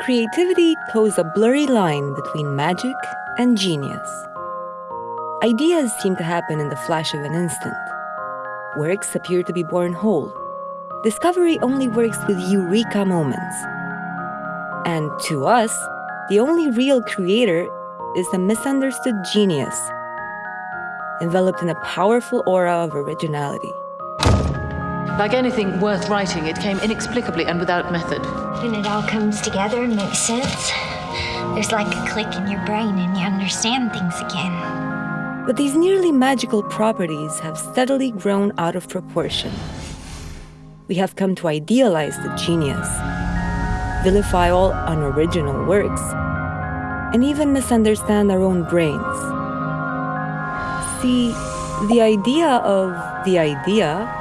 creativity toes a blurry line between magic and genius. Ideas seem to happen in the flash of an instant. Works appear to be born whole. Discovery only works with eureka moments. And to us, the only real creator is the misunderstood genius, enveloped in a powerful aura of originality. Like anything worth writing, it came inexplicably and without method. When it all comes together and makes sense, there's like a click in your brain and you understand things again. But these nearly magical properties have steadily grown out of proportion. We have come to idealize the genius, vilify all unoriginal works, and even misunderstand our own brains. See, the idea of the idea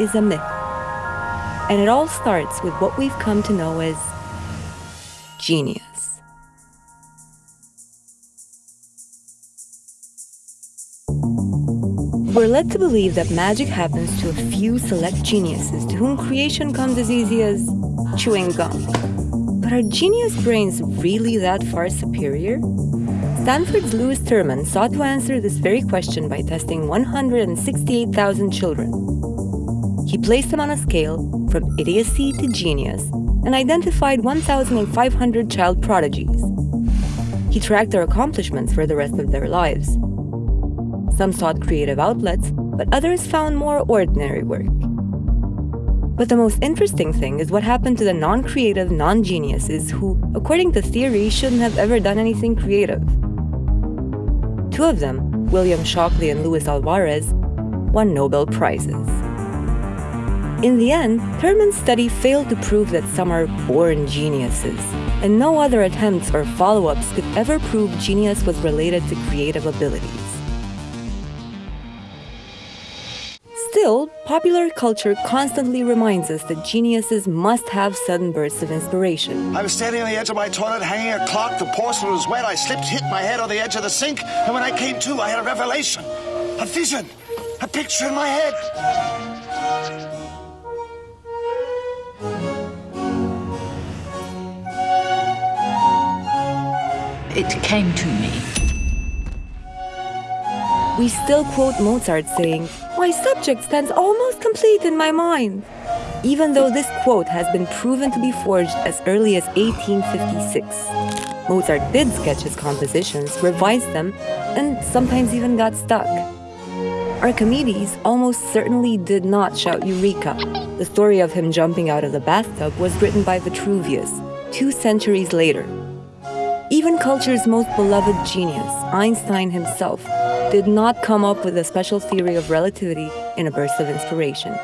is a myth. And it all starts with what we've come to know as genius. We're led to believe that magic happens to a few select geniuses to whom creation comes as easy as chewing gum. But are genius brains really that far superior? Stanford's Lewis Terman sought to answer this very question by testing 168,000 children. He placed them on a scale from idiocy to genius and identified 1,500 child prodigies. He tracked their accomplishments for the rest of their lives. Some sought creative outlets, but others found more ordinary work. But the most interesting thing is what happened to the non-creative non-geniuses who, according to theory, shouldn't have ever done anything creative. Two of them, William Shockley and Luis Alvarez, won Nobel Prizes. In the end, Terman's study failed to prove that some are born geniuses, and no other attempts or follow-ups could ever prove genius was related to creative abilities. Still, popular culture constantly reminds us that geniuses must have sudden bursts of inspiration. I was standing on the edge of my toilet, hanging a clock, the porcelain was wet, I slipped, hit my head on the edge of the sink, and when I came to, I had a revelation, a vision, a picture in my head. It came to me. We still quote Mozart saying, My subject stands almost complete in my mind. Even though this quote has been proven to be forged as early as 1856. Mozart did sketch his compositions, revised them, and sometimes even got stuck. Archimedes almost certainly did not shout Eureka. The story of him jumping out of the bathtub was written by Vitruvius, two centuries later. Even culture's most beloved genius, Einstein himself, did not come up with a special theory of relativity in a burst of inspiration.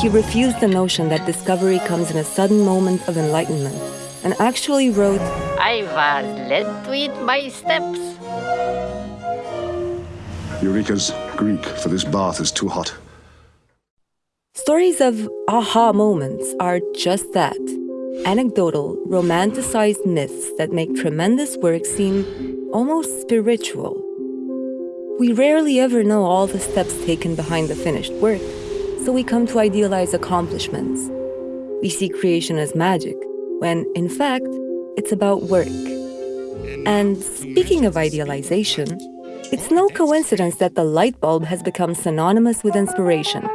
He refused the notion that discovery comes in a sudden moment of enlightenment and actually wrote, I was led to it by steps. Eureka's Greek for this bath is too hot. Stories of aha moments are just that anecdotal, romanticized myths that make tremendous work seem almost spiritual. We rarely ever know all the steps taken behind the finished work, so we come to idealize accomplishments. We see creation as magic, when, in fact, it's about work. And speaking of idealization, it's no coincidence that the light bulb has become synonymous with inspiration.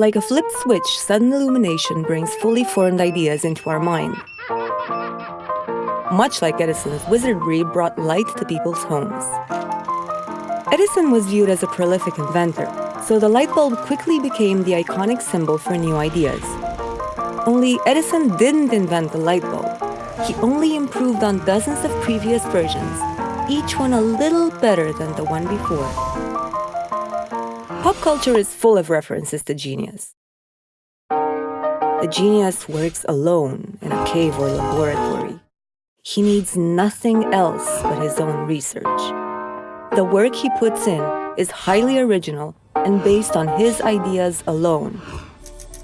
Like a flipped switch, sudden illumination brings fully formed ideas into our mind. Much like Edison's wizardry brought light to people's homes. Edison was viewed as a prolific inventor, so the light bulb quickly became the iconic symbol for new ideas. Only Edison didn't invent the light bulb. He only improved on dozens of previous versions, each one a little better than the one before. Pop culture is full of references to genius. The genius works alone in a cave or laboratory. He needs nothing else but his own research. The work he puts in is highly original and based on his ideas alone.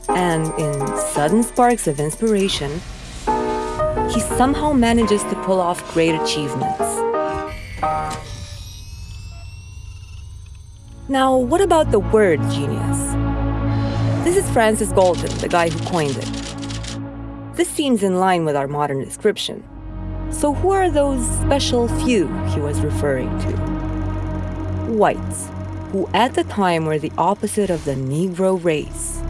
And in sudden sparks of inspiration, he somehow manages to pull off great achievements. Now, what about the word genius? This is Francis Galton, the guy who coined it. This seems in line with our modern description. So, who are those special few he was referring to? Whites, who at the time were the opposite of the Negro race.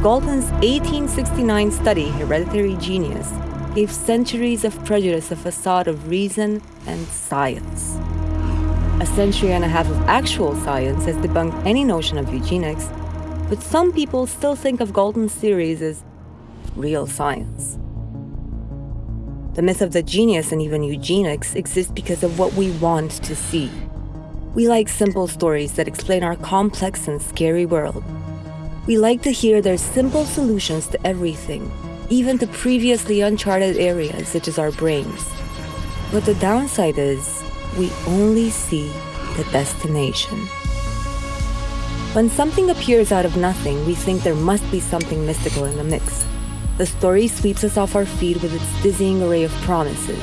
Galton's 1869 study, Hereditary Genius, gave centuries of prejudice a facade of reason and science. A century and a half of actual science has debunked any notion of eugenics, but some people still think of Galton's theories as real science. The myth of the genius and even eugenics exists because of what we want to see. We like simple stories that explain our complex and scary world. We like to hear there's simple solutions to everything, even to previously uncharted areas such as our brains. But the downside is, we only see the destination. When something appears out of nothing, we think there must be something mystical in the mix. The story sweeps us off our feet with its dizzying array of promises.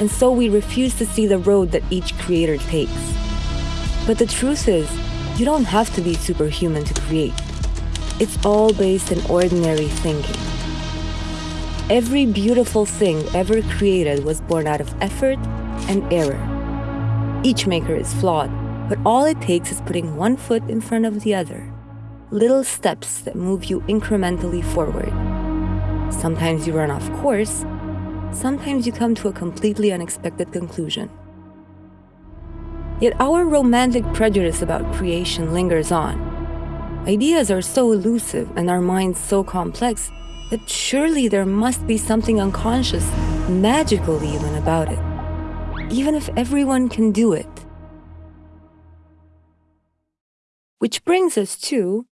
And so we refuse to see the road that each creator takes. But the truth is, you don't have to be superhuman to create. It's all based in ordinary thinking. Every beautiful thing ever created was born out of effort and error. Each maker is flawed, but all it takes is putting one foot in front of the other. Little steps that move you incrementally forward. Sometimes you run off course, sometimes you come to a completely unexpected conclusion. Yet our romantic prejudice about creation lingers on. Ideas are so elusive and our minds so complex that surely there must be something unconscious, magical even about it. Even if everyone can do it. Which brings us to